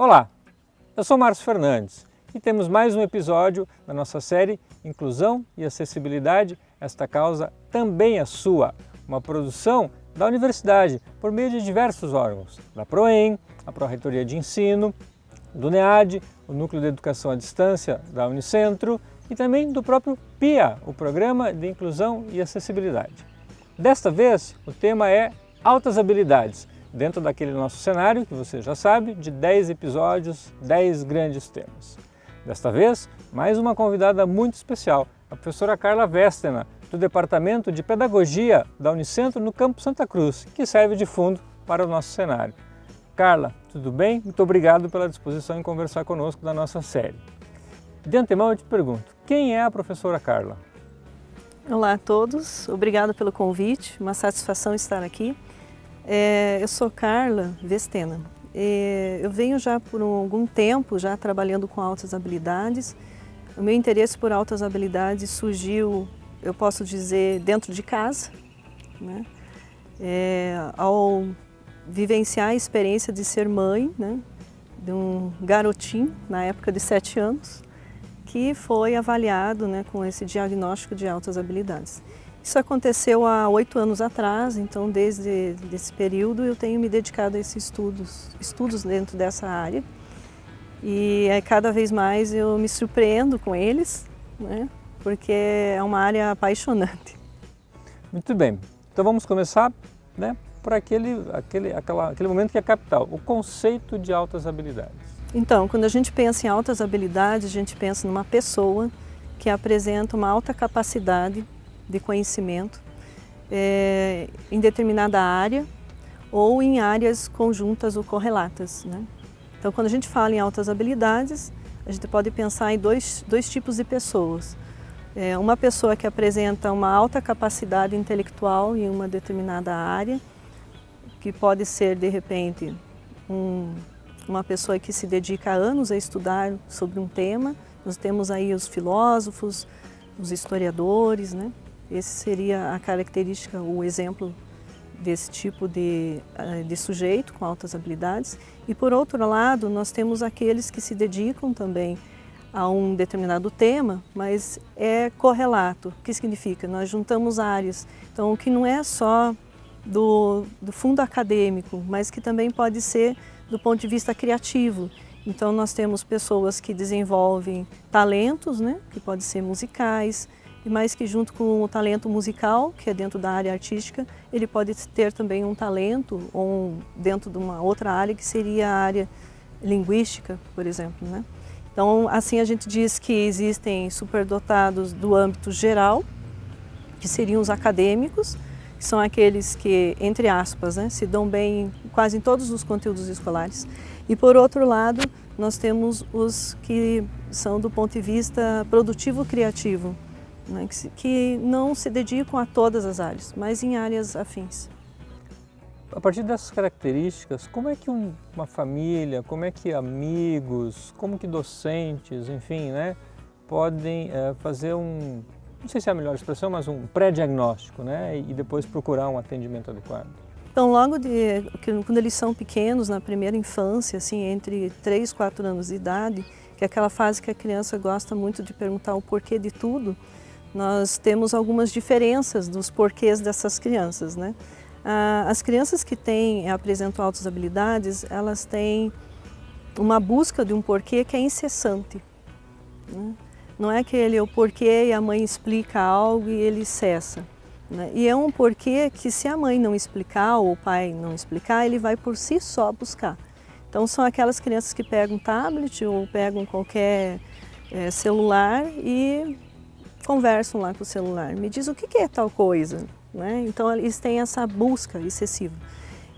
Olá, eu sou Márcio Fernandes e temos mais um episódio da nossa série Inclusão e Acessibilidade, esta causa também é sua, uma produção da universidade por meio de diversos órgãos, da PROEM, a Pró-Reitoria de Ensino, do NEAD, o Núcleo de Educação à Distância da Unicentro e também do próprio PIA, o Programa de Inclusão e Acessibilidade. Desta vez, o tema é Altas Habilidades, dentro daquele nosso cenário, que você já sabe, de 10 episódios, 10 grandes temas. Desta vez, mais uma convidada muito especial, a professora Carla Vestena, do Departamento de Pedagogia da Unicentro no Campo Santa Cruz, que serve de fundo para o nosso cenário. Carla, tudo bem? Muito obrigado pela disposição em conversar conosco da nossa série. De antemão eu te pergunto, quem é a professora Carla? Olá a todos, obrigada pelo convite, uma satisfação estar aqui. É, eu sou Carla Vestena. É, eu venho já por algum tempo já trabalhando com altas habilidades. O meu interesse por altas habilidades surgiu, eu posso dizer, dentro de casa. Né? É, ao vivenciar a experiência de ser mãe né, de um garotinho, na época de sete anos, que foi avaliado né, com esse diagnóstico de altas habilidades. Isso aconteceu há oito anos atrás, então desde esse período eu tenho me dedicado a esses estudos, estudos dentro dessa área. E é, cada vez mais eu me surpreendo com eles, né? porque é uma área apaixonante. Muito bem, então vamos começar né, por aquele, aquele, aquela, aquele momento que é capital, o conceito de altas habilidades. Então, quando a gente pensa em altas habilidades, a gente pensa numa pessoa que apresenta uma alta capacidade de conhecimento é, em determinada área ou em áreas conjuntas ou correlatas. Né? Então, quando a gente fala em altas habilidades, a gente pode pensar em dois, dois tipos de pessoas. É, uma pessoa que apresenta uma alta capacidade intelectual em uma determinada área, que pode ser, de repente, um, uma pessoa que se dedica anos a estudar sobre um tema. Nós temos aí os filósofos, os historiadores, né? Esse seria a característica, o exemplo desse tipo de, eh, de sujeito com altas habilidades. E por outro lado, nós temos aqueles que se dedicam também a um determinado tema, mas é correlato. O que significa? Nós juntamos áreas. Então, o que não é só do, do fundo acadêmico, mas que também pode ser do ponto de vista criativo. Então, nós temos pessoas que desenvolvem talentos, né, que podem ser musicais, e mais que junto com o talento musical, que é dentro da área artística, ele pode ter também um talento ou dentro de uma outra área que seria a área linguística, por exemplo. Né? Então, assim a gente diz que existem superdotados do âmbito geral, que seriam os acadêmicos, que são aqueles que, entre aspas, né, se dão bem quase em todos os conteúdos escolares. E por outro lado, nós temos os que são do ponto de vista produtivo-criativo, né, que, que não se dedicam a todas as áreas, mas em áreas afins. A partir dessas características, como é que um, uma família, como é que amigos, como que docentes, enfim, né, podem é, fazer um, não sei se é a melhor expressão, mas um pré-diagnóstico, né, e depois procurar um atendimento adequado? Então, logo de, quando eles são pequenos, na primeira infância, assim, entre 3 e 4 anos de idade, que é aquela fase que a criança gosta muito de perguntar o porquê de tudo, nós temos algumas diferenças dos porquês dessas crianças. Né? As crianças que têm, apresentam altas habilidades, elas têm uma busca de um porquê que é incessante. Né? Não é aquele o porquê e a mãe explica algo e ele cessa. Né? E é um porquê que se a mãe não explicar ou o pai não explicar, ele vai por si só buscar. Então são aquelas crianças que pegam tablet ou pegam qualquer é, celular e conversam lá com o celular, me diz o que é tal coisa. Né? Então eles têm essa busca excessiva.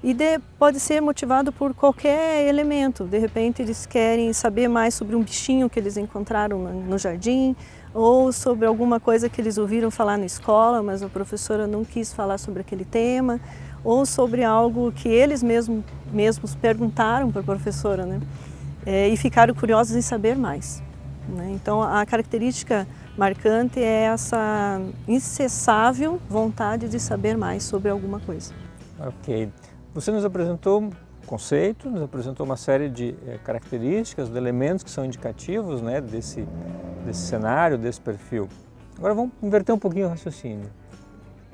E de, pode ser motivado por qualquer elemento. De repente eles querem saber mais sobre um bichinho que eles encontraram no, jardim, ou sobre alguma coisa que eles ouviram falar na escola, mas a professora não quis falar sobre aquele tema, ou sobre algo que eles mesmos, mesmos perguntaram para a professora, né? É, e ficaram curiosos em saber mais. Né? Então a característica marcante é essa incessável vontade de saber mais sobre alguma coisa. Ok. Você nos apresentou conceito, nos apresentou uma série de é, características, de elementos que são indicativos né, desse, desse cenário, desse perfil. Agora vamos inverter um pouquinho o raciocínio.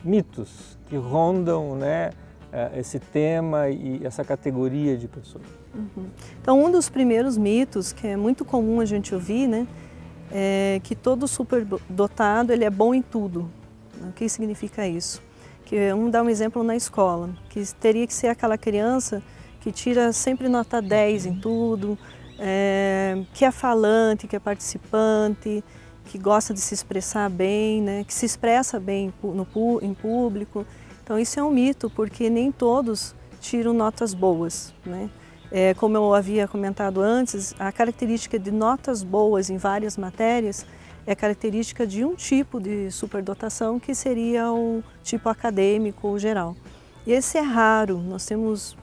Mitos que rondam né, é, esse tema e essa categoria de pessoas. Uhum. Então um dos primeiros mitos, que é muito comum a gente ouvir, né, é que todo superdotado ele é bom em tudo. O que significa isso? Que, vamos dar um exemplo na escola, que teria que ser aquela criança que tira sempre nota 10 em tudo, é, que é falante, que é participante, que gosta de se expressar bem, né, que se expressa bem no, em público. Então isso é um mito, porque nem todos tiram notas boas. Né? É, como eu havia comentado antes, a característica de notas boas em várias matérias é característica de um tipo de superdotação que seria o tipo acadêmico ou geral. E esse é raro, nós temos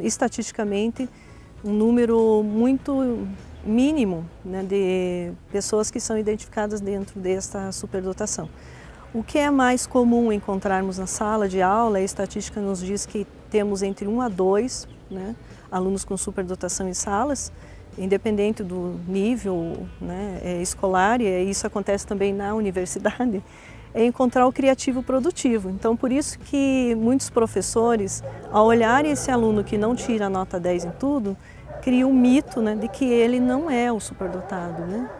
estatisticamente, um número muito mínimo né, de pessoas que são identificadas dentro desta superdotação. O que é mais comum encontrarmos na sala de aula, a estatística nos diz que temos entre 1 a 2 né, alunos com superdotação em salas, independente do nível né, é, escolar, e isso acontece também na universidade, é encontrar o criativo produtivo. Então, por isso que muitos professores, ao olharem esse aluno que não tira nota 10 em tudo, criam um mito né, de que ele não é o superdotado, né?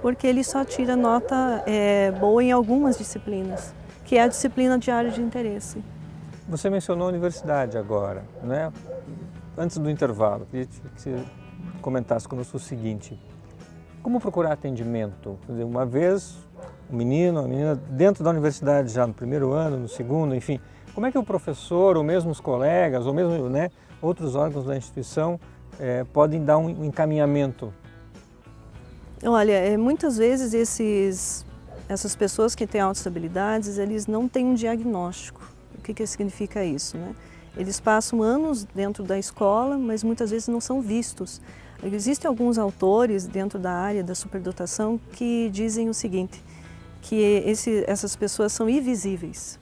porque ele só tira nota é, boa em algumas disciplinas, que é a disciplina de área de interesse. Você mencionou a universidade agora, né? Antes do intervalo, queria que você comentasse conosco o seguinte, como procurar atendimento? Uma vez um menino, uma menina dentro da universidade já no primeiro ano, no segundo, enfim, como é que o professor, ou mesmo os colegas, ou mesmo né, outros órgãos da instituição é, podem dar um encaminhamento? Olha, é, muitas vezes esses, essas pessoas que têm autoestabilidades, eles não têm um diagnóstico. O que, que significa isso? Né? Eles passam anos dentro da escola, mas muitas vezes não são vistos. Existem alguns autores dentro da área da superdotação que dizem o seguinte, que esse, essas pessoas são invisíveis.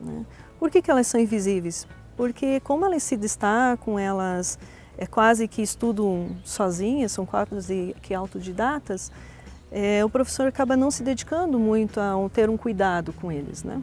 Né? Por que, que elas são invisíveis? Porque como elas se destacam, elas é, quase que estudam sozinhas, são quase que autodidatas, é, o professor acaba não se dedicando muito a ter um cuidado com eles. Né?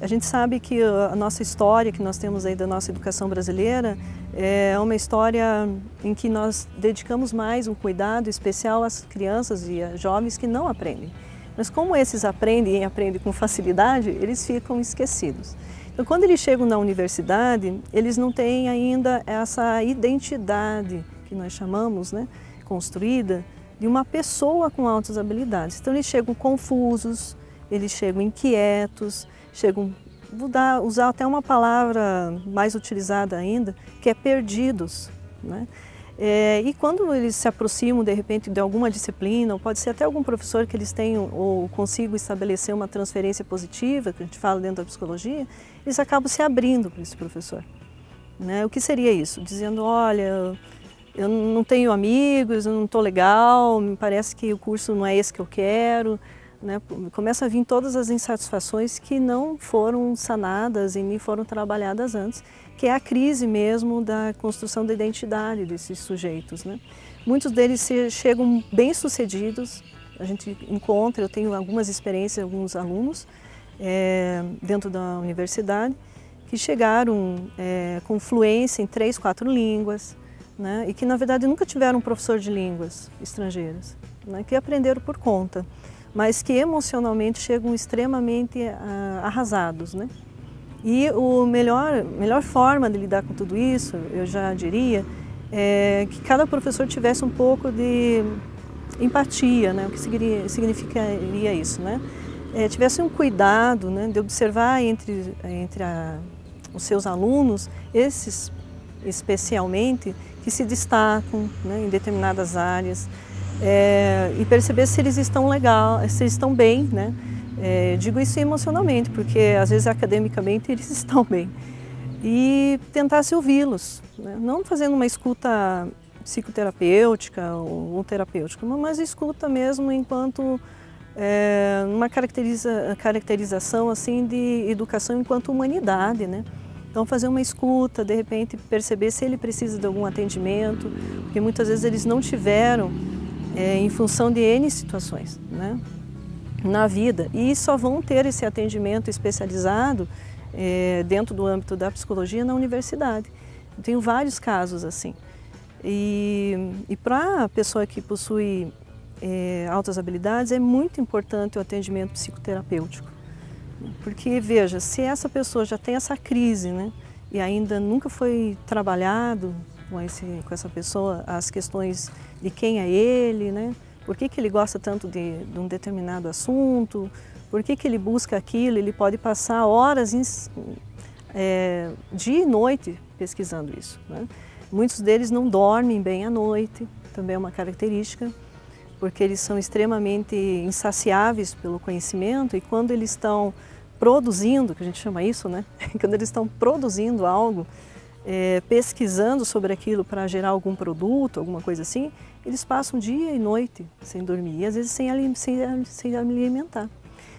A gente sabe que a nossa história que nós temos aí da nossa educação brasileira é uma história em que nós dedicamos mais um cuidado especial às crianças e jovens que não aprendem. Mas como esses aprendem e aprendem com facilidade, eles ficam esquecidos. Então, quando eles chegam na universidade, eles não têm ainda essa identidade que nós chamamos, né, construída, de uma pessoa com altas habilidades. Então, eles chegam confusos, eles chegam inquietos, chegam, vou dar, usar até uma palavra mais utilizada ainda, que é perdidos. Né? É, e quando eles se aproximam, de repente, de alguma disciplina, ou pode ser até algum professor que eles tenham ou consigam estabelecer uma transferência positiva, que a gente fala dentro da psicologia, eles acabam se abrindo para esse professor. Né? O que seria isso? Dizendo, olha, eu não tenho amigos, eu não estou legal, me parece que o curso não é esse que eu quero. Né? Começa a vir todas as insatisfações que não foram sanadas e nem foram trabalhadas antes que é a crise mesmo da construção da identidade desses sujeitos. Né? Muitos deles chegam bem-sucedidos, a gente encontra, eu tenho algumas experiências, alguns alunos é, dentro da universidade, que chegaram é, com fluência em três, quatro línguas, né? e que na verdade nunca tiveram um professor de línguas estrangeiras, né? que aprenderam por conta, mas que emocionalmente chegam extremamente ah, arrasados. Né? E a melhor, melhor forma de lidar com tudo isso, eu já diria, é que cada professor tivesse um pouco de empatia, né? o que significaria isso, né? É, tivesse um cuidado né, de observar entre, entre a, os seus alunos, esses especialmente, que se destacam né, em determinadas áreas, é, e perceber se eles estão legal, se eles estão bem, né? É, digo isso emocionalmente, porque às vezes academicamente eles estão bem. E tentasse ouvi-los, né? não fazendo uma escuta psicoterapêutica ou, ou terapêutica, mas escuta mesmo enquanto é, uma caracteriza, caracterização assim de educação enquanto humanidade, né? Então fazer uma escuta, de repente perceber se ele precisa de algum atendimento, porque muitas vezes eles não tiveram é, em função de N situações né, na vida e só vão ter esse atendimento especializado é, dentro do âmbito da psicologia na universidade. Eu tenho vários casos assim. E, e para a pessoa que possui é, altas habilidades, é muito importante o atendimento psicoterapêutico. Porque, veja, se essa pessoa já tem essa crise, né, e ainda nunca foi trabalhado com, esse, com essa pessoa as questões de quem é ele, né, por que, que ele gosta tanto de, de um determinado assunto, por que, que ele busca aquilo, ele pode passar horas, em, é, dia e noite pesquisando isso. Né? Muitos deles não dormem bem à noite, também é uma característica, porque eles são extremamente insaciáveis pelo conhecimento e quando eles estão produzindo, que a gente chama isso, né? quando eles estão produzindo algo, é, pesquisando sobre aquilo para gerar algum produto, alguma coisa assim, eles passam dia e noite sem dormir e às vezes sem, sem, sem alimentar.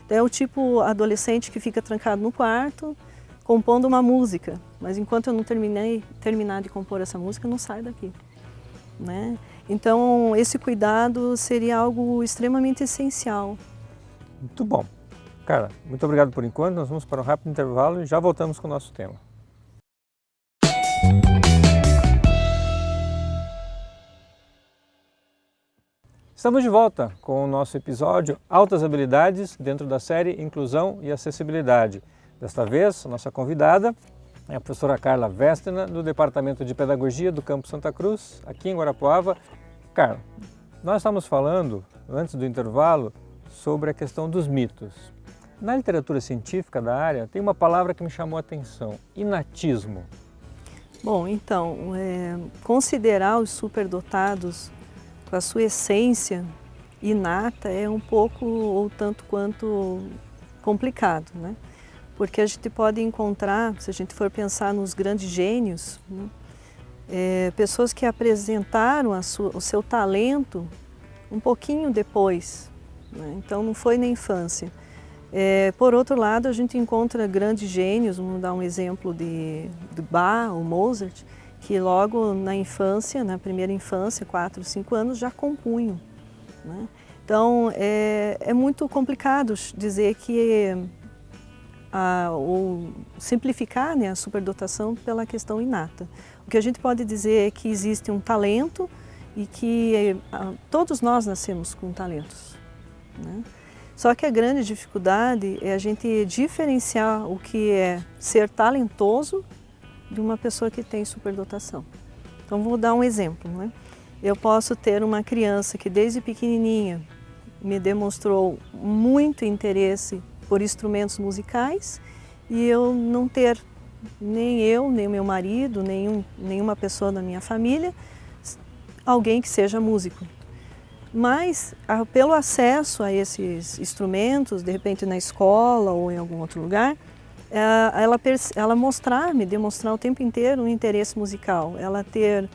Então, é o tipo adolescente que fica trancado no quarto, compondo uma música, mas enquanto eu não terminei, terminar de compor essa música, eu não saio daqui. Né? Então, esse cuidado seria algo extremamente essencial. Muito bom. Cara, muito obrigado por enquanto. Nós vamos para um rápido intervalo e já voltamos com o nosso tema. Estamos de volta com o nosso episódio Altas Habilidades dentro da série Inclusão e Acessibilidade. Desta vez, nossa convidada é a professora Carla Vestena, do Departamento de Pedagogia do Campo Santa Cruz, aqui em Guarapuava. Carla, nós estamos falando, antes do intervalo, sobre a questão dos mitos. Na literatura científica da área, tem uma palavra que me chamou a atenção, inatismo. Bom, então, é, considerar os superdotados a sua essência inata é um pouco ou tanto quanto complicado, né? porque a gente pode encontrar, se a gente for pensar nos grandes gênios, né, é, pessoas que apresentaram sua, o seu talento um pouquinho depois, né, então não foi na infância. É, por outro lado, a gente encontra grandes gênios, vamos dar um exemplo de, de Bach ou Mozart, que logo na infância, na primeira infância, 4, 5 anos, já compunham. Né? Então, é, é muito complicado dizer que a, ou simplificar né, a superdotação pela questão inata. O que a gente pode dizer é que existe um talento e que a, todos nós nascemos com talentos. Né? Só que a grande dificuldade é a gente diferenciar o que é ser talentoso de uma pessoa que tem superdotação. Então vou dar um exemplo. Né? Eu posso ter uma criança que desde pequenininha me demonstrou muito interesse por instrumentos musicais e eu não ter nem eu, nem meu marido, nenhum, nenhuma pessoa da minha família, alguém que seja músico. Mas, pelo acesso a esses instrumentos, de repente na escola ou em algum outro lugar, ela, ela mostrar, me demonstrar o tempo inteiro um interesse musical, ela ter,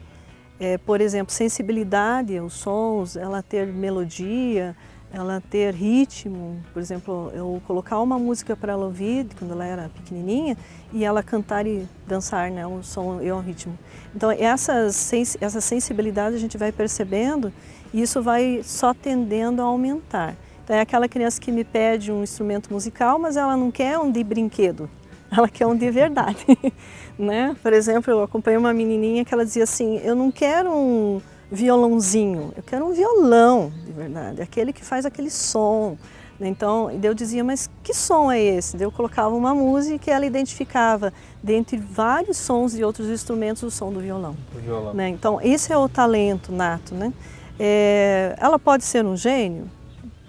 é, por exemplo, sensibilidade aos sons, ela ter melodia, ela ter ritmo, por exemplo, eu colocar uma música para ela ouvir quando ela era pequenininha e ela cantar e dançar, né, o som e o ritmo. Então essas, essa sensibilidade a gente vai percebendo e isso vai só tendendo a aumentar. É aquela criança que me pede um instrumento musical, mas ela não quer um de brinquedo, ela quer um de verdade. né? Por exemplo, eu acompanhei uma menininha que ela dizia assim, eu não quero um violãozinho, eu quero um violão, de verdade, aquele que faz aquele som. Então, eu dizia, mas que som é esse? Eu colocava uma música e ela identificava, dentre vários sons de outros instrumentos, o som do violão. violão. Né? Então, esse é o talento nato. Né? É, ela pode ser um gênio?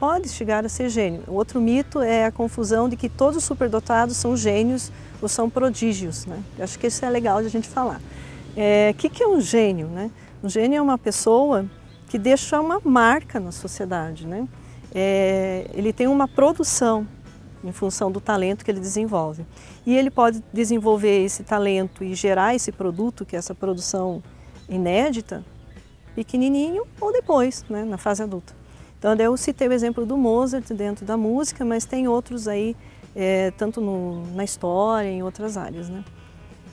Pode chegar a ser gênio. Outro mito é a confusão de que todos os superdotados são gênios ou são prodígios. Né? Eu acho que isso é legal de a gente falar. O é, que, que é um gênio? Né? Um gênio é uma pessoa que deixa uma marca na sociedade. Né? É, ele tem uma produção em função do talento que ele desenvolve. E ele pode desenvolver esse talento e gerar esse produto, que é essa produção inédita, pequenininho ou depois, né, na fase adulta. Então eu citei o exemplo do Mozart dentro da música, mas tem outros aí, é, tanto no, na história, em outras áreas. Né?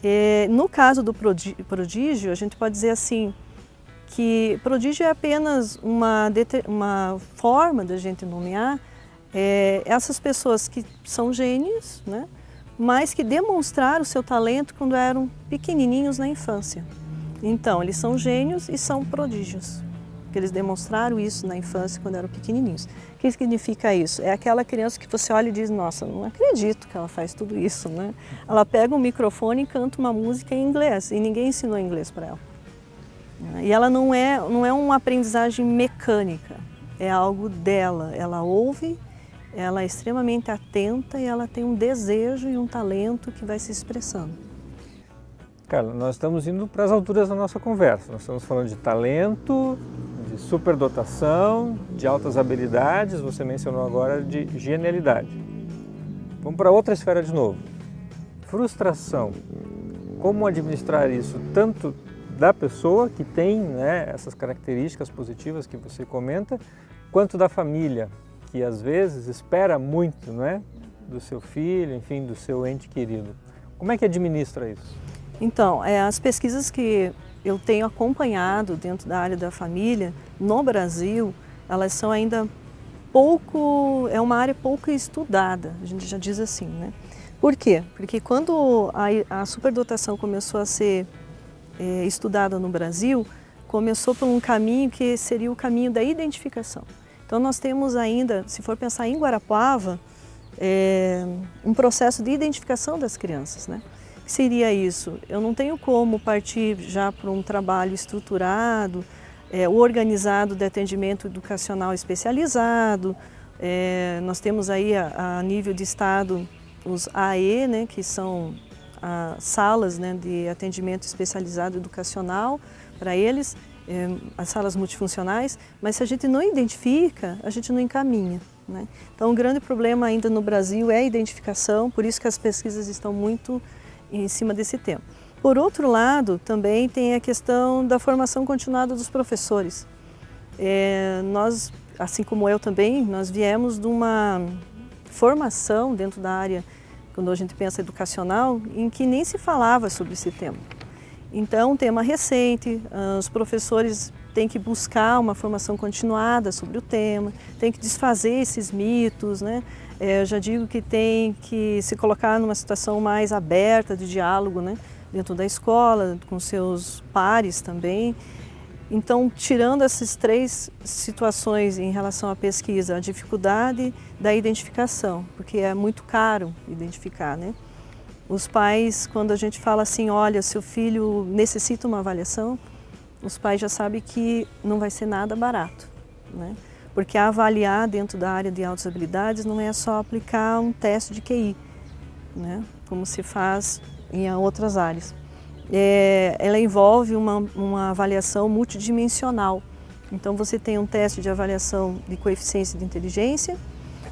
É, no caso do prodígio, a gente pode dizer assim, que prodígio é apenas uma, uma forma da gente nomear é, essas pessoas que são gênios, né? mas que demonstraram o seu talento quando eram pequenininhos na infância. Então, eles são gênios e são prodígios, porque eles demonstraram isso na infância quando eram pequenininhos. O que significa isso? É aquela criança que você olha e diz, nossa, não acredito que ela faz tudo isso, né? Ela pega um microfone e canta uma música em inglês, e ninguém ensinou inglês para ela. E ela não é, não é uma aprendizagem mecânica, é algo dela. Ela ouve ela é extremamente atenta e ela tem um desejo e um talento que vai se expressando. Carla, nós estamos indo para as alturas da nossa conversa. Nós estamos falando de talento, superdotação, de altas habilidades, você mencionou agora de genialidade. Vamos para outra esfera de novo. Frustração. Como administrar isso tanto da pessoa que tem né, essas características positivas que você comenta, quanto da família, que às vezes espera muito não é? do seu filho, enfim, do seu ente querido. Como é que administra isso? Então, é, as pesquisas que eu tenho acompanhado dentro da área da família, no Brasil, elas são ainda pouco, é uma área pouco estudada, a gente já diz assim, né? Por quê? Porque quando a, a superdotação começou a ser é, estudada no Brasil, começou por um caminho que seria o caminho da identificação. Então nós temos ainda, se for pensar em Guarapuava, é, um processo de identificação das crianças. Né? Que seria isso? Eu não tenho como partir já para um trabalho estruturado, é, organizado de atendimento educacional especializado. É, nós temos aí a, a, nível de estado os AE, né, que são as salas né, de atendimento especializado educacional para eles, é, as salas multifuncionais, mas se a gente não identifica, a gente não encaminha. Né? Então, o grande problema ainda no Brasil é a identificação, por isso que as pesquisas estão muito em cima desse tema. Por outro lado, também tem a questão da formação continuada dos professores. É, nós, assim como eu também, nós viemos de uma formação dentro da área, quando a gente pensa educacional, em que nem se falava sobre esse tema. Então, tema recente, ah, os professores têm que buscar uma formação continuada sobre o tema, têm que desfazer esses mitos, né? É, eu já digo que tem que se colocar numa situação mais aberta de diálogo, né? Dentro da escola, com seus pares também. Então, tirando essas três situações em relação à pesquisa, a dificuldade da identificação, porque é muito caro identificar, né? Os pais, quando a gente fala assim, olha, seu filho necessita uma avaliação, os pais já sabem que não vai ser nada barato, né? Porque avaliar dentro da área de altas habilidades não é só aplicar um teste de QI, né? Como se faz em outras áreas. É, ela envolve uma, uma avaliação multidimensional. Então você tem um teste de avaliação de coeficiência de inteligência,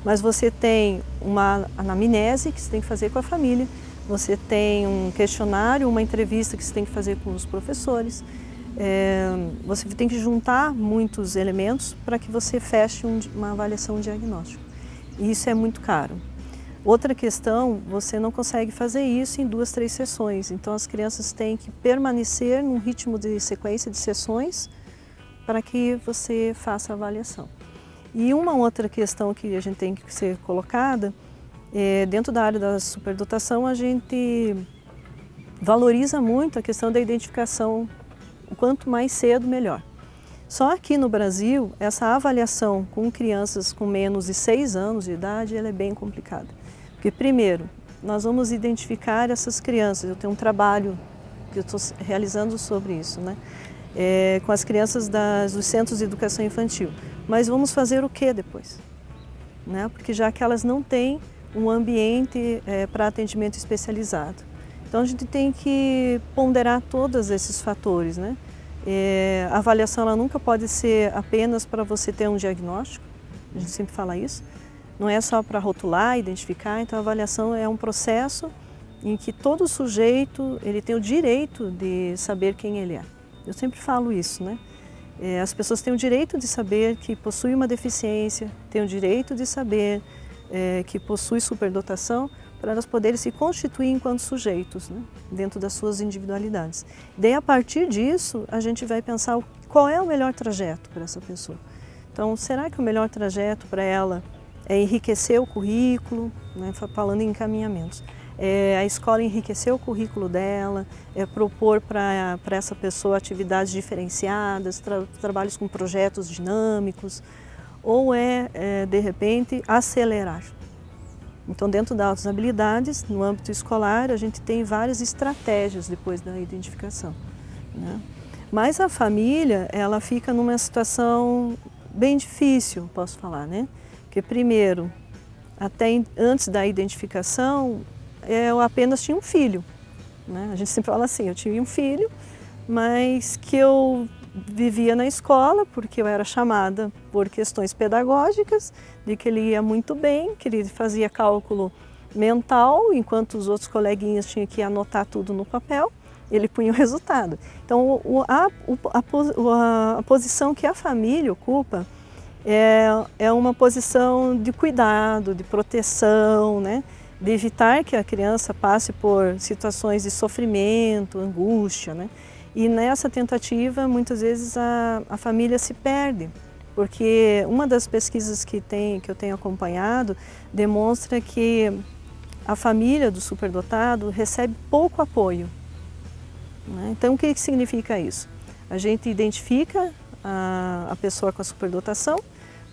mas você tem uma anamnese que você tem que fazer com a família, você tem um questionário, uma entrevista que você tem que fazer com os professores. É, você tem que juntar muitos elementos para que você feche um, uma avaliação diagnóstica. E isso é muito caro. Outra questão, você não consegue fazer isso em duas, três sessões. Então as crianças têm que permanecer num ritmo de sequência de sessões para que você faça a avaliação. E uma outra questão que a gente tem que ser colocada é, dentro da área da superdotação, a gente valoriza muito a questão da identificação, quanto mais cedo, melhor. Só aqui no Brasil, essa avaliação com crianças com menos de 6 anos de idade, ela é bem complicada. Porque, primeiro, nós vamos identificar essas crianças, eu tenho um trabalho que eu estou realizando sobre isso, né? É, com as crianças das, dos centros de educação infantil. Mas vamos fazer o que depois? Né? Porque já que elas não têm um ambiente é, para atendimento especializado. Então a gente tem que ponderar todos esses fatores. Né? É, a avaliação ela nunca pode ser apenas para você ter um diagnóstico, a gente sempre fala isso, não é só para rotular, identificar, então a avaliação é um processo em que todo sujeito ele tem o direito de saber quem ele é. Eu sempre falo isso, né? É, as pessoas têm o direito de saber que possui uma deficiência, têm o direito de saber é, que possui superdotação para elas poderem se constituir enquanto sujeitos, né? dentro das suas individualidades. Daí, a partir disso, a gente vai pensar qual é o melhor trajeto para essa pessoa. Então, será que o melhor trajeto para ela é enriquecer o currículo, né? falando em encaminhamentos, é a escola enriquecer o currículo dela, é propor para essa pessoa atividades diferenciadas, tra trabalhos com projetos dinâmicos, ou é, é, de repente, acelerar. Então, dentro das habilidades, no âmbito escolar, a gente tem várias estratégias depois da identificação. Né? Mas a família, ela fica numa situação bem difícil, posso falar, né? Porque primeiro, até antes da identificação, eu apenas tinha um filho. Né? A gente sempre fala assim, eu tinha um filho, mas que eu vivia na escola porque eu era chamada por questões pedagógicas, de que ele ia muito bem, que ele fazia cálculo mental, enquanto os outros coleguinhas tinham que anotar tudo no papel, ele punha o resultado. Então, a, a, a posição que a família ocupa é, é uma posição de cuidado, de proteção, né? de evitar que a criança passe por situações de sofrimento, angústia. Né? E nessa tentativa, muitas vezes a, a família se perde, porque uma das pesquisas que, tem, que eu tenho acompanhado demonstra que a família do superdotado recebe pouco apoio. Né? Então, o que significa isso? A gente identifica a, a pessoa com a superdotação,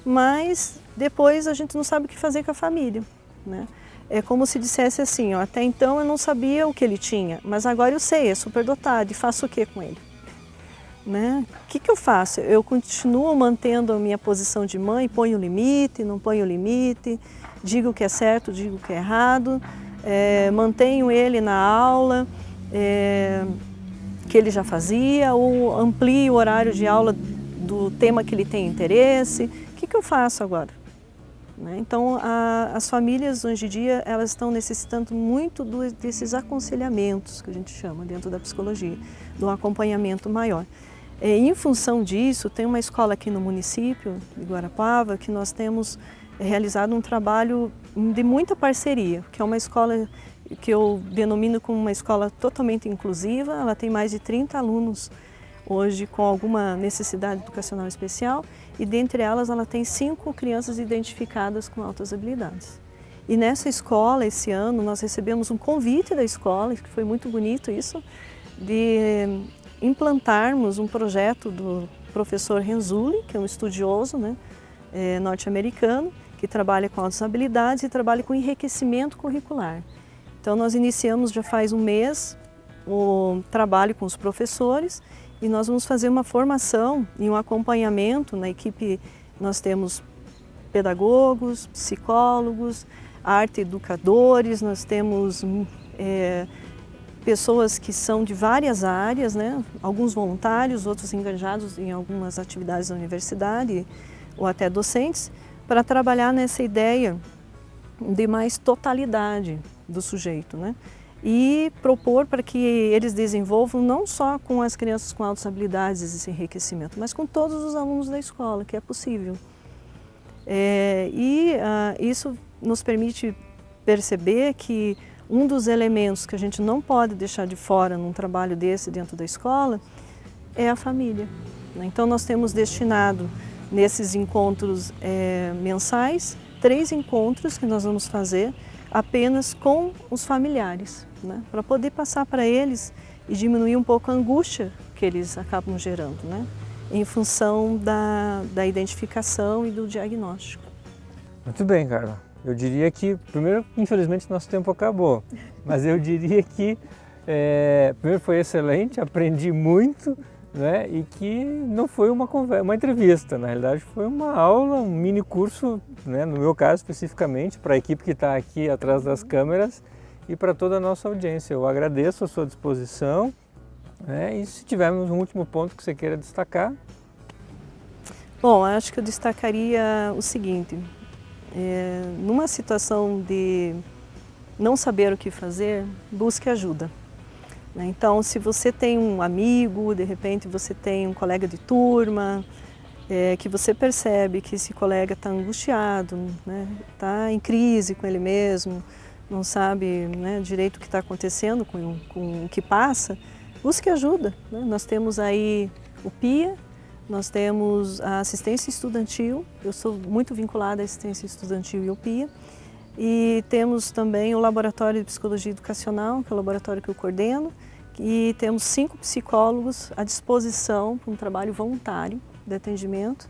mas depois a gente não sabe o que fazer com a família. Né? É como se dissesse assim, ó, até então eu não sabia o que ele tinha, mas agora eu sei, é superdotado, e faço o que com ele? Né? O que, que eu faço? Eu continuo mantendo a minha posição de mãe, ponho limite, não ponho limite, digo o que é certo, digo o que é errado, é, mantenho ele na aula é, que ele já fazia, ou amplio o horário de aula do tema que ele tem interesse. O que, que eu faço agora? Né? Então, a, as famílias hoje em dia elas estão necessitando muito do, desses aconselhamentos que a gente chama dentro da psicologia, do acompanhamento maior. É, em função disso, tem uma escola aqui no município de Guarapava que nós temos realizado um trabalho de muita parceria, que é uma escola que eu denomino como uma escola totalmente inclusiva, ela tem mais de 30 alunos hoje com alguma necessidade educacional especial e dentre elas ela tem cinco crianças identificadas com altas habilidades. E nessa escola, esse ano, nós recebemos um convite da escola, que foi muito bonito isso, de implantarmos um projeto do professor Renzulli, que é um estudioso né, é, norte-americano, que trabalha com altas habilidades e trabalha com enriquecimento curricular. Então nós iniciamos já faz um mês o trabalho com os professores e nós vamos fazer uma formação e um acompanhamento na equipe. Nós temos pedagogos, psicólogos, arte educadores, nós temos é, pessoas que são de várias áreas, né? alguns voluntários, outros engajados em algumas atividades da universidade ou até docentes, para trabalhar nessa ideia de mais totalidade do sujeito. Né? E propor para que eles desenvolvam não só com as crianças com altas habilidades esse enriquecimento, mas com todos os alunos da escola, que é possível. É, e ah, isso nos permite perceber que um dos elementos que a gente não pode deixar de fora num trabalho desse dentro da escola é a família. Né? Então nós temos destinado nesses encontros é, mensais, três encontros que nós vamos fazer apenas com os familiares, né? para poder passar para eles e diminuir um pouco a angústia que eles acabam gerando, né? em função da, da identificação e do diagnóstico. Muito bem, Carla. Eu diria que, primeiro, infelizmente nosso tempo acabou, mas eu diria que, é, primeiro foi excelente, aprendi muito, né? E que não foi uma conversa, uma entrevista, na realidade foi uma aula, um mini curso, né? No meu caso especificamente, para a equipe que está aqui atrás das câmeras e para toda a nossa audiência. Eu agradeço a sua disposição né? e se tivermos um último ponto que você queira destacar. Bom, acho que eu destacaria o seguinte, é, numa situação de não saber o que fazer, busque ajuda. Né? Então, se você tem um amigo, de repente você tem um colega de turma, é, que você percebe que esse colega está angustiado, está né? Tá em crise com ele mesmo, não sabe né, direito o que está acontecendo com, com o que passa, busque ajuda. Né? Nós temos aí o PIA, nós temos a assistência estudantil, eu sou muito vinculada à assistência estudantil e ao PIA, e temos também o Laboratório de Psicologia Educacional, que é o laboratório que eu coordeno, e temos cinco psicólogos à disposição para um trabalho voluntário de atendimento,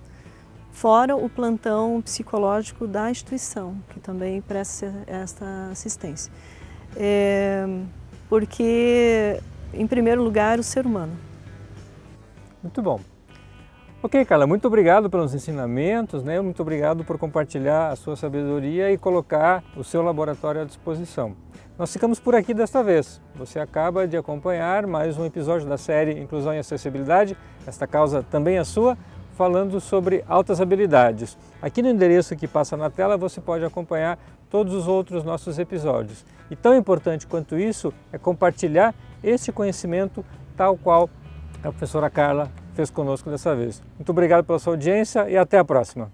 fora o plantão psicológico da instituição, que também presta esta assistência. É, porque, em primeiro lugar, o ser humano. Muito bom. Ok, Carla, muito obrigado pelos ensinamentos, né? muito obrigado por compartilhar a sua sabedoria e colocar o seu laboratório à disposição. Nós ficamos por aqui desta vez. Você acaba de acompanhar mais um episódio da série Inclusão e Acessibilidade, esta causa também é sua, falando sobre altas habilidades. Aqui no endereço que passa na tela você pode acompanhar todos os outros nossos episódios. E tão importante quanto isso é compartilhar esse conhecimento tal qual a professora Carla fez conosco dessa vez. Muito obrigado pela sua audiência e até a próxima.